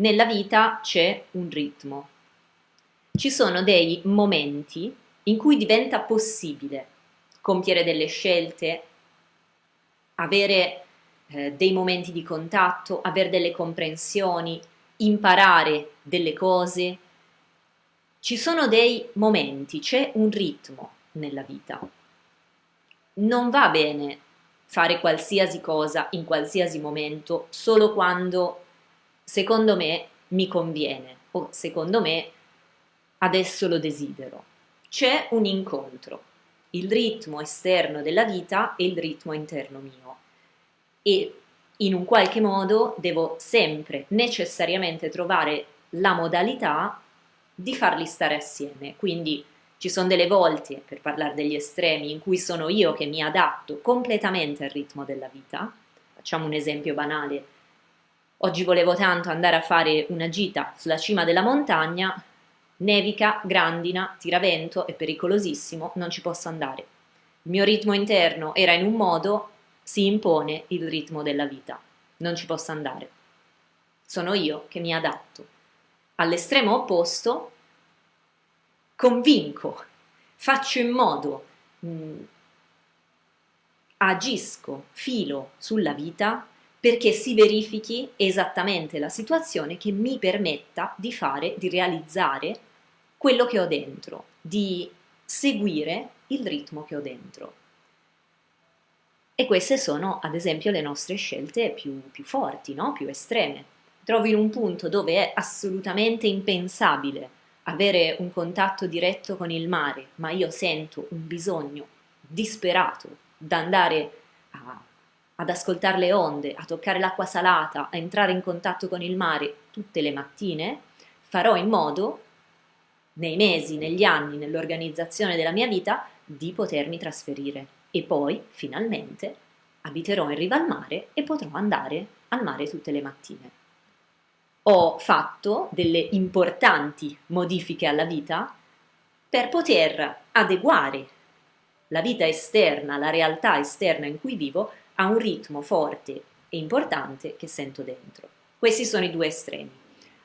nella vita c'è un ritmo. Ci sono dei momenti in cui diventa possibile compiere delle scelte, avere eh, dei momenti di contatto, avere delle comprensioni, imparare delle cose. Ci sono dei momenti, c'è un ritmo nella vita. Non va bene fare qualsiasi cosa in qualsiasi momento solo quando secondo me mi conviene o secondo me adesso lo desidero. C'è un incontro, il ritmo esterno della vita e il ritmo interno mio e in un qualche modo devo sempre necessariamente trovare la modalità di farli stare assieme. Quindi ci sono delle volte, per parlare degli estremi, in cui sono io che mi adatto completamente al ritmo della vita. Facciamo un esempio banale. Oggi volevo tanto andare a fare una gita sulla cima della montagna, nevica, grandina, tiravento, è pericolosissimo, non ci posso andare. Il mio ritmo interno era in un modo, si impone il ritmo della vita, non ci posso andare. Sono io che mi adatto. All'estremo opposto, convinco, faccio in modo, mh, agisco, filo sulla vita perché si verifichi esattamente la situazione che mi permetta di fare, di realizzare quello che ho dentro, di seguire il ritmo che ho dentro. E queste sono, ad esempio, le nostre scelte più, più forti, no? più estreme. Trovo in un punto dove è assolutamente impensabile avere un contatto diretto con il mare, ma io sento un bisogno disperato da andare a, ad ascoltare le onde, a toccare l'acqua salata, a entrare in contatto con il mare tutte le mattine, farò in modo, nei mesi, negli anni, nell'organizzazione della mia vita, di potermi trasferire e poi, finalmente, abiterò in riva al mare e potrò andare al mare tutte le mattine. Ho fatto delle importanti modifiche alla vita per poter adeguare la vita esterna, la realtà esterna in cui vivo, a un ritmo forte e importante che sento dentro. Questi sono i due estremi.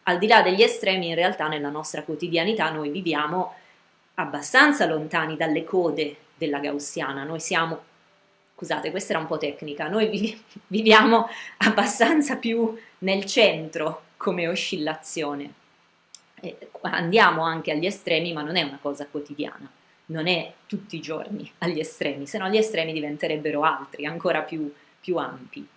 Al di là degli estremi, in realtà nella nostra quotidianità noi viviamo abbastanza lontani dalle code della gaussiana, noi siamo, scusate questa era un po' tecnica, noi vivi, viviamo abbastanza più nel centro come oscillazione. Andiamo anche agli estremi, ma non è una cosa quotidiana, non è tutti i giorni agli estremi, se no gli estremi diventerebbero altri, ancora più, più ampi.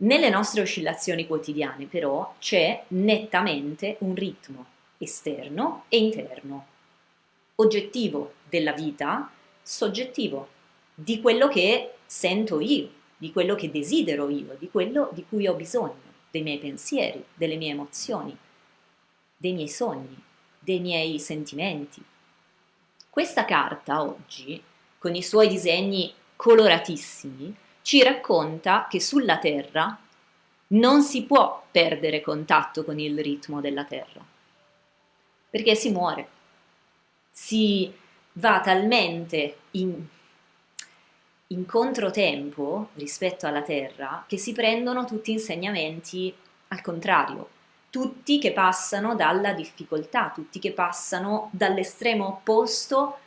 Nelle nostre oscillazioni quotidiane però c'è nettamente un ritmo esterno e interno, oggettivo della vita soggettivo, di quello che sento io, di quello che desidero io, di quello di cui ho bisogno, dei miei pensieri, delle mie emozioni, dei miei sogni, dei miei sentimenti. Questa carta oggi, con i suoi disegni coloratissimi, ci racconta che sulla Terra non si può perdere contatto con il ritmo della Terra, perché si muore, si va talmente in, in controtempo rispetto alla Terra che si prendono tutti insegnamenti al contrario, tutti che passano dalla difficoltà, tutti che passano dall'estremo opposto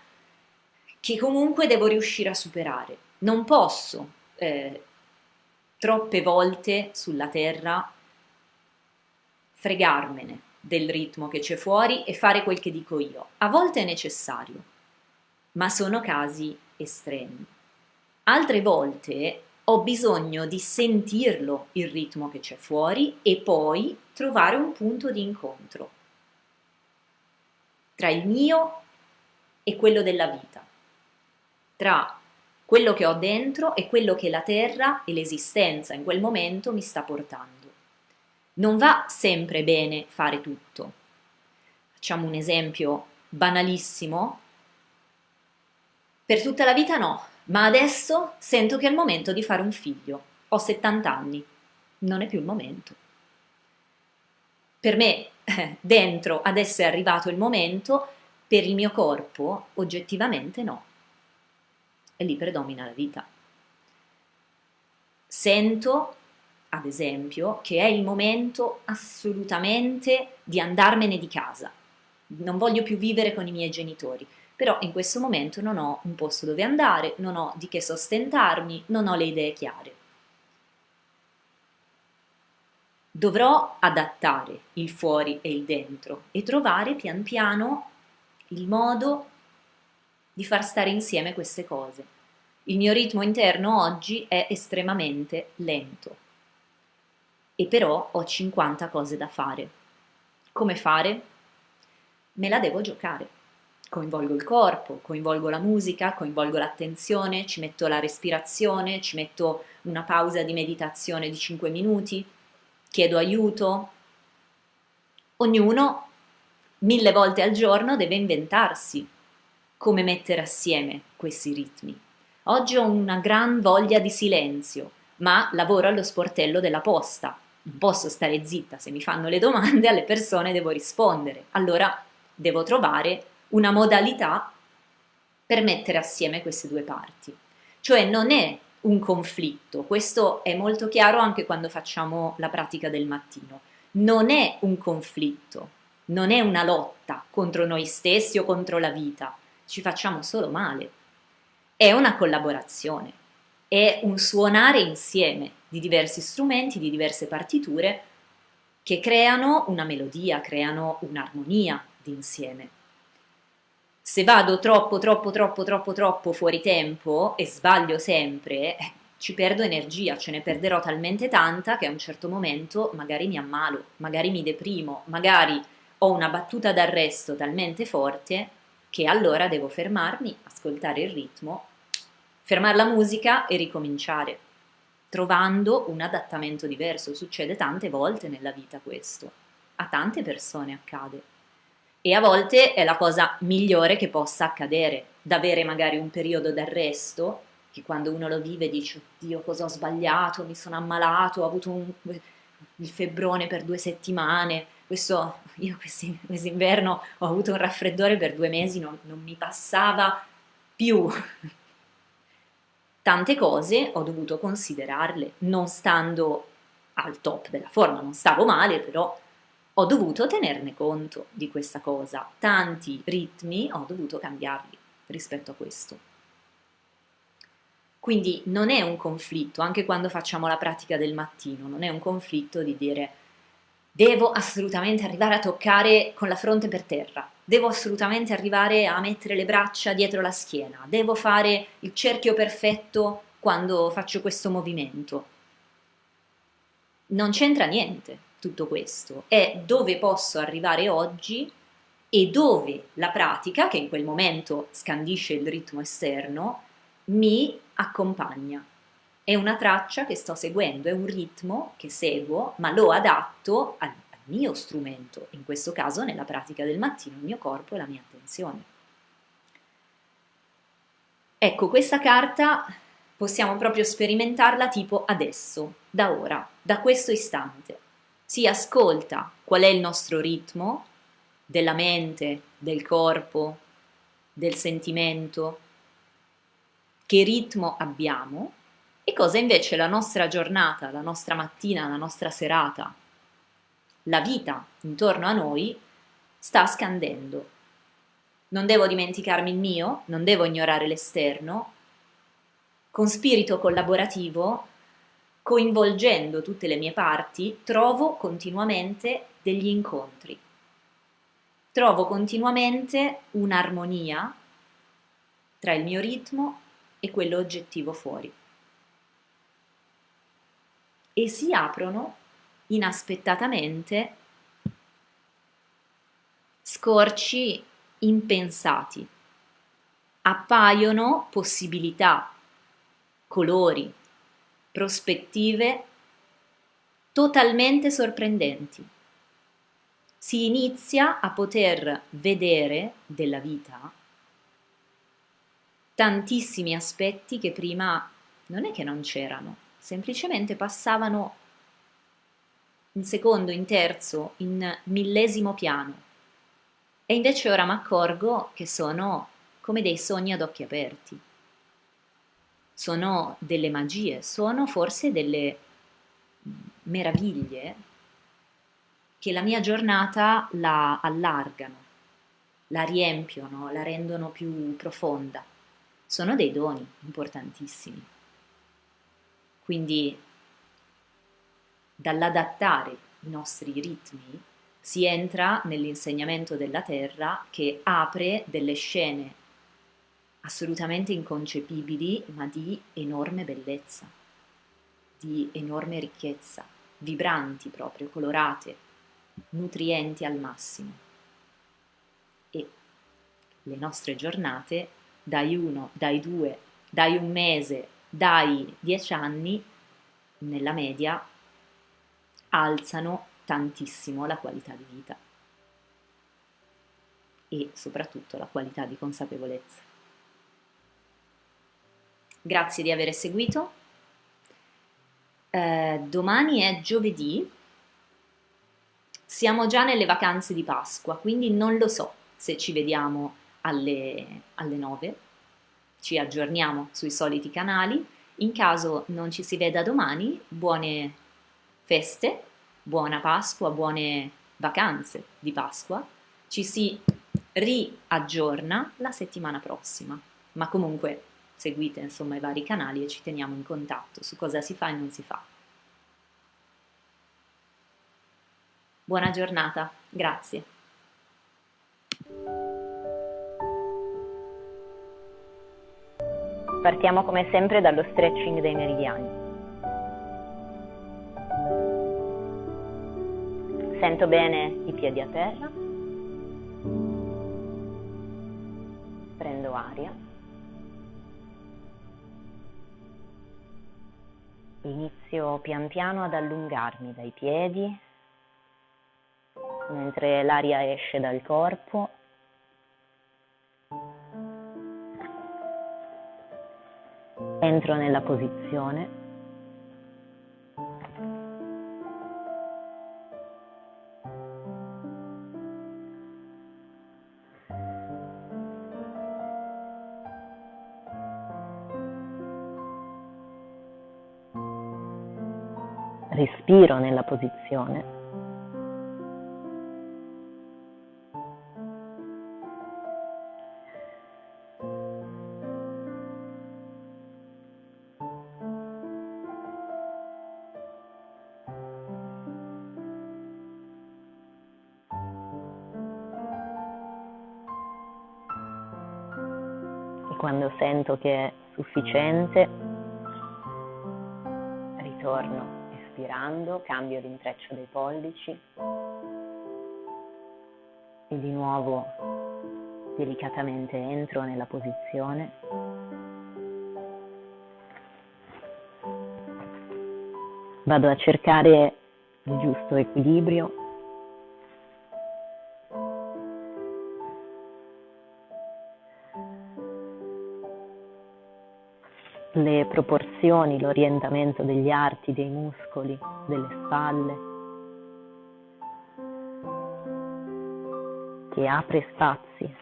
che comunque devo riuscire a superare. Non posso eh, troppe volte sulla Terra fregarmene del ritmo che c'è fuori e fare quel che dico io. A volte è necessario, ma sono casi estremi. Altre volte ho bisogno di sentirlo il ritmo che c'è fuori e poi trovare un punto di incontro tra il mio e quello della vita, tra quello che ho dentro e quello che la terra e l'esistenza in quel momento mi sta portando. Non va sempre bene fare tutto. Facciamo un esempio banalissimo per tutta la vita no, ma adesso sento che è il momento di fare un figlio. Ho 70 anni, non è più il momento. Per me, dentro, adesso è arrivato il momento, per il mio corpo, oggettivamente no. E lì predomina la vita. Sento ad esempio, che è il momento assolutamente di andarmene di casa. Non voglio più vivere con i miei genitori, però in questo momento non ho un posto dove andare, non ho di che sostentarmi, non ho le idee chiare. Dovrò adattare il fuori e il dentro e trovare pian piano il modo di far stare insieme queste cose. Il mio ritmo interno oggi è estremamente lento e però ho 50 cose da fare. Come fare? Me la devo giocare. Coinvolgo il corpo, coinvolgo la musica, coinvolgo l'attenzione, ci metto la respirazione, ci metto una pausa di meditazione di 5 minuti, chiedo aiuto. Ognuno mille volte al giorno deve inventarsi come mettere assieme questi ritmi. Oggi ho una gran voglia di silenzio, ma lavoro allo sportello della posta. Non posso stare zitta, se mi fanno le domande alle persone devo rispondere. Allora devo trovare una modalità per mettere assieme queste due parti. Cioè non è un conflitto. Questo è molto chiaro anche quando facciamo la pratica del mattino. Non è un conflitto, non è una lotta contro noi stessi o contro la vita, ci facciamo solo male. È una collaborazione, è un suonare insieme di diversi strumenti, di diverse partiture che creano una melodia, creano un'armonia d'insieme. Se vado troppo, troppo, troppo, troppo, troppo fuori tempo e sbaglio sempre, eh, ci perdo energia, ce ne perderò talmente tanta che a un certo momento magari mi ammalo, magari mi deprimo, magari ho una battuta d'arresto talmente forte che allora devo fermarmi, ascoltare il ritmo, fermare la musica e ricominciare, trovando un adattamento diverso. Succede tante volte nella vita questo, a tante persone accade e a volte è la cosa migliore che possa accadere, d'avere magari un periodo d'arresto, che quando uno lo vive dice, oddio cosa ho sbagliato, mi sono ammalato, ho avuto un, il febbrone per due settimane, questo, io quest'inverno ho avuto un raffreddore per due mesi, non, non mi passava più. Tante cose ho dovuto considerarle, non stando al top della forma, non stavo male, però ho dovuto tenerne conto di questa cosa. Tanti ritmi ho dovuto cambiarli rispetto a questo. Quindi non è un conflitto, anche quando facciamo la pratica del mattino, non è un conflitto di dire devo assolutamente arrivare a toccare con la fronte per terra, devo assolutamente arrivare a mettere le braccia dietro la schiena, devo fare il cerchio perfetto quando faccio questo movimento. Non c'entra niente, tutto questo, è dove posso arrivare oggi e dove la pratica, che in quel momento scandisce il ritmo esterno, mi accompagna. È una traccia che sto seguendo, è un ritmo che seguo, ma lo adatto al, al mio strumento, in questo caso nella pratica del mattino, il mio corpo e la mia attenzione. Ecco, questa carta possiamo proprio sperimentarla tipo adesso, da ora, da questo istante si ascolta qual è il nostro ritmo della mente, del corpo, del sentimento, che ritmo abbiamo e cosa invece la nostra giornata, la nostra mattina, la nostra serata, la vita intorno a noi sta scandendo. Non devo dimenticarmi il mio, non devo ignorare l'esterno. Con spirito collaborativo coinvolgendo tutte le mie parti, trovo continuamente degli incontri. Trovo continuamente un'armonia tra il mio ritmo e quello oggettivo fuori. E si aprono inaspettatamente scorci impensati. Appaiono possibilità, colori, prospettive totalmente sorprendenti. Si inizia a poter vedere della vita tantissimi aspetti che prima non è che non c'erano, semplicemente passavano in secondo, in terzo, in millesimo piano. E invece ora mi accorgo che sono come dei sogni ad occhi aperti sono delle magie, sono forse delle meraviglie che la mia giornata la allargano, la riempiono, la rendono più profonda. Sono dei doni importantissimi. Quindi dall'adattare i nostri ritmi si entra nell'insegnamento della terra che apre delle scene assolutamente inconcepibili, ma di enorme bellezza, di enorme ricchezza, vibranti proprio, colorate, nutrienti al massimo. E le nostre giornate, dai uno, dai due, dai un mese, dai dieci anni, nella media, alzano tantissimo la qualità di vita e soprattutto la qualità di consapevolezza. Grazie di aver seguito. Eh, domani è giovedì, siamo già nelle vacanze di Pasqua, quindi non lo so se ci vediamo alle, alle 9, ci aggiorniamo sui soliti canali. In caso non ci si veda domani, buone feste, buona Pasqua, buone vacanze di Pasqua. Ci si riaggiorna la settimana prossima, ma comunque seguite insomma i vari canali e ci teniamo in contatto su cosa si fa e non si fa. Buona giornata, grazie. Partiamo come sempre dallo stretching dei meridiani. Sento bene i piedi a terra. Prendo aria. Inizio pian piano ad allungarmi dai piedi, mentre l'aria esce dal corpo. Entro nella posizione. Respiro nella posizione. Quando sento che è sufficiente, ritorno Inspirando cambio l'intreccio dei pollici e di nuovo delicatamente entro nella posizione. Vado a cercare il giusto equilibrio proporzioni, l'orientamento degli arti, dei muscoli, delle spalle, che apre spazi.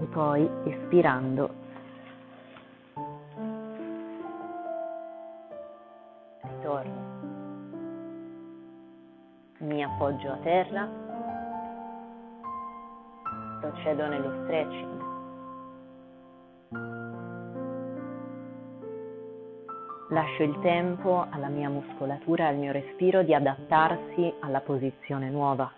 E poi espirando mi appoggio a terra, procedo nello stretching. Lascio il tempo alla mia muscolatura e al mio respiro di adattarsi alla posizione nuova.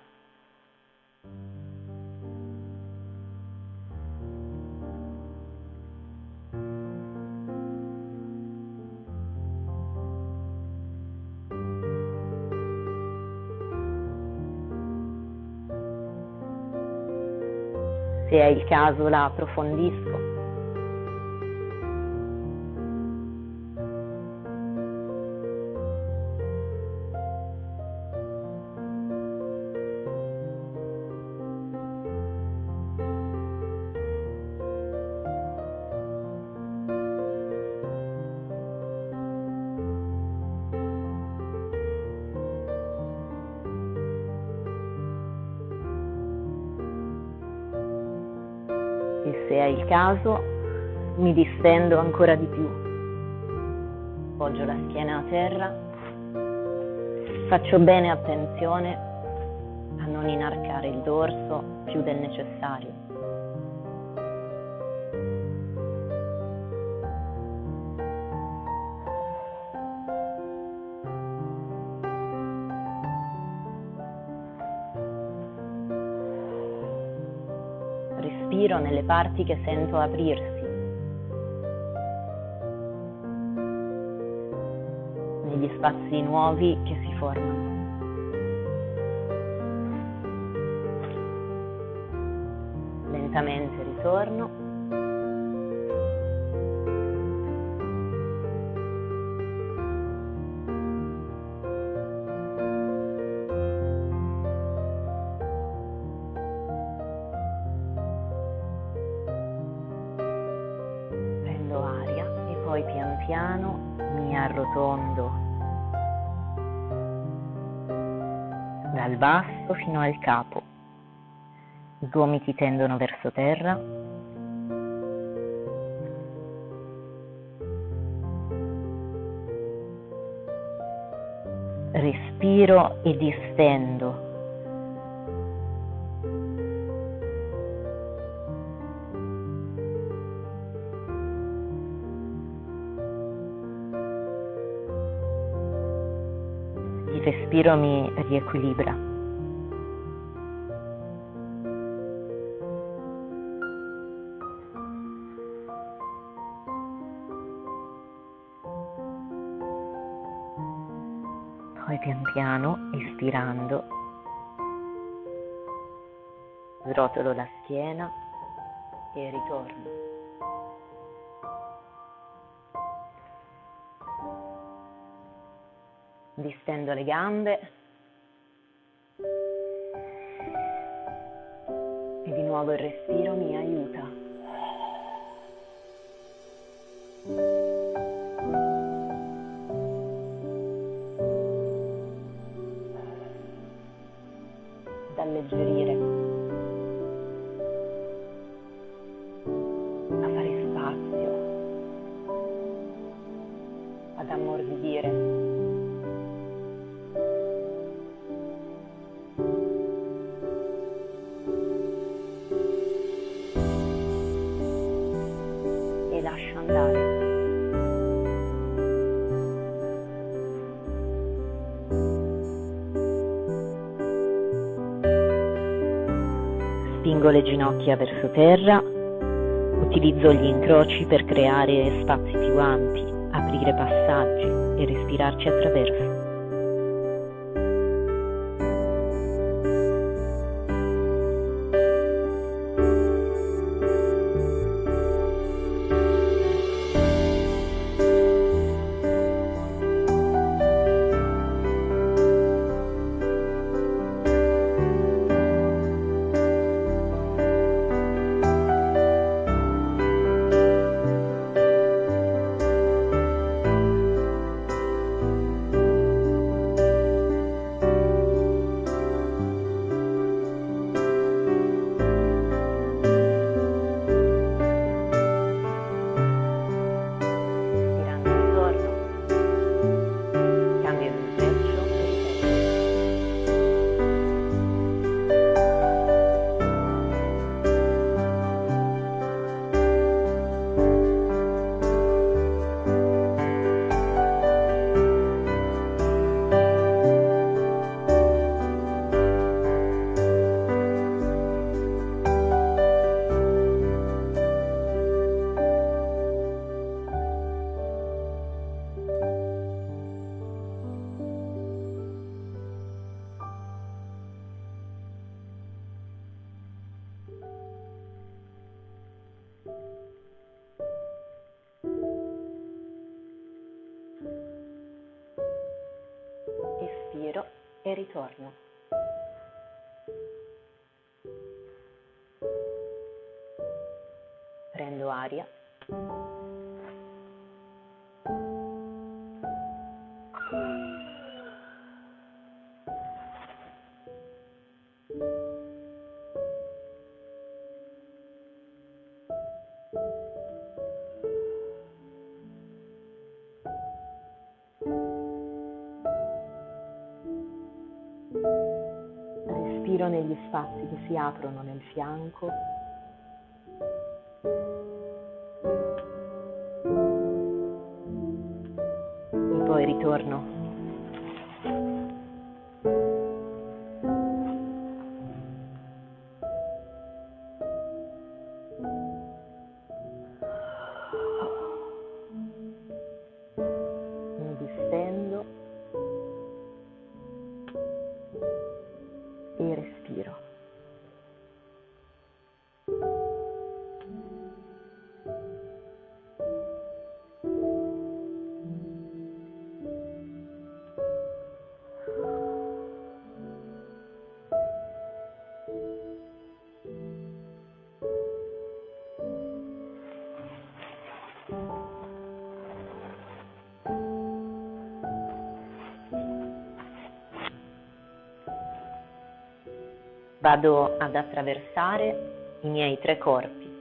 È il caso la approfondisco. Se è il caso, mi distendo ancora di più. Poggio la schiena a terra, faccio bene attenzione a non inarcare il dorso più del necessario. Nelle parti che sento aprirsi. negli spazi nuovi che si formano. Lentamente ritorno. Arrotondo dal basso fino al capo. I gomiti tendono verso terra. Respiro e distendo. Respiro mi riequilibra. Poi pian piano, espirando, srotolo la schiena e ritorno. Distendo le gambe e di nuovo il respiro mi aiuta. Spingo le ginocchia verso terra, utilizzo gli incroci per creare spazi più ampi, aprire passaggi e respirarci attraverso. Espiro e ritorno. Si aprono nel fianco vado ad attraversare i miei tre corpi.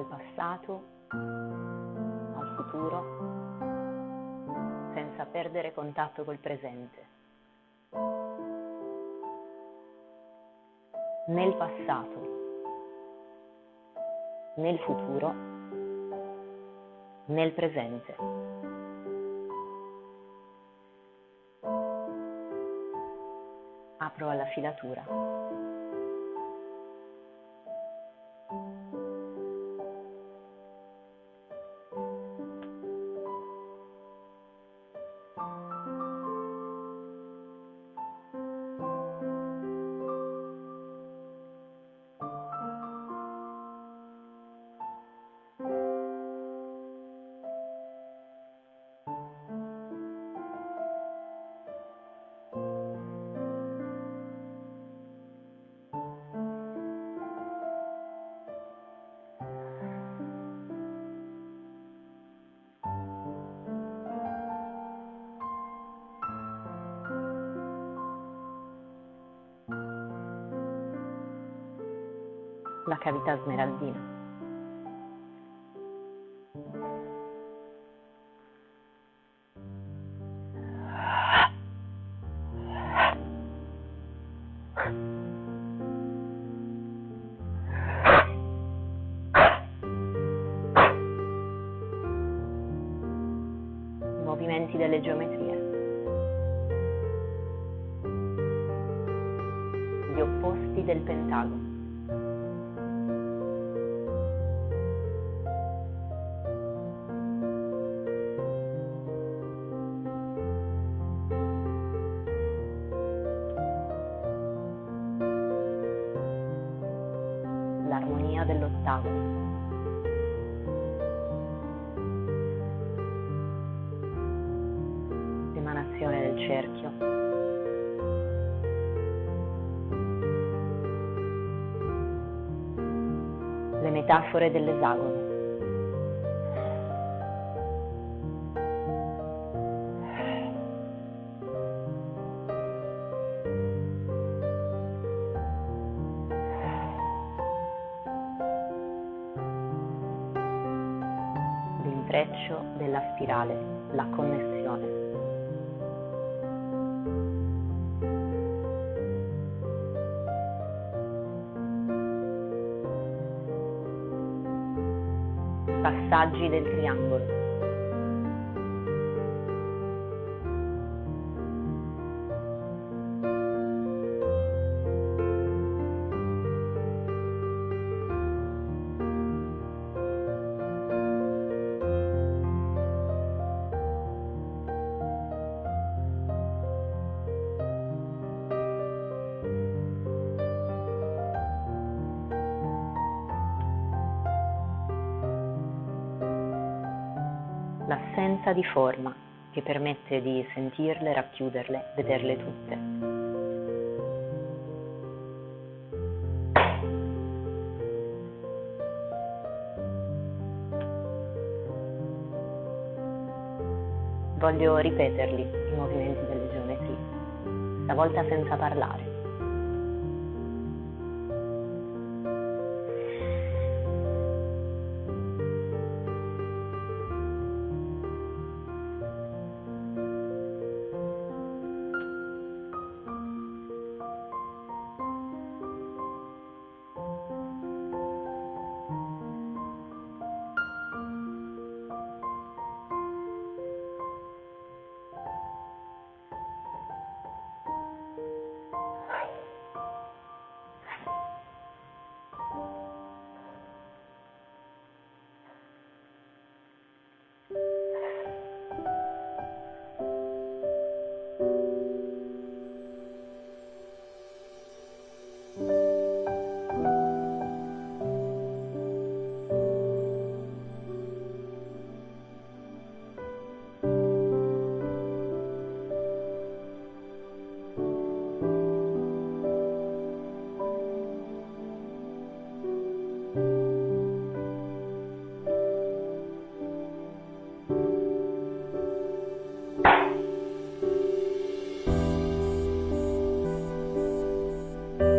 Dal passato al futuro senza perdere contatto col presente. Nel passato, nel futuro, nel presente. Apro alla filatura. Cavità smeraldina. Metafore dell'esagono. l'intreccio della spirale, la connessione. Passaggi del triangolo. L'assenza di forma che permette di sentirle, racchiuderle, vederle tutte. Voglio ripeterli i movimenti delle geometrie, stavolta senza parlare.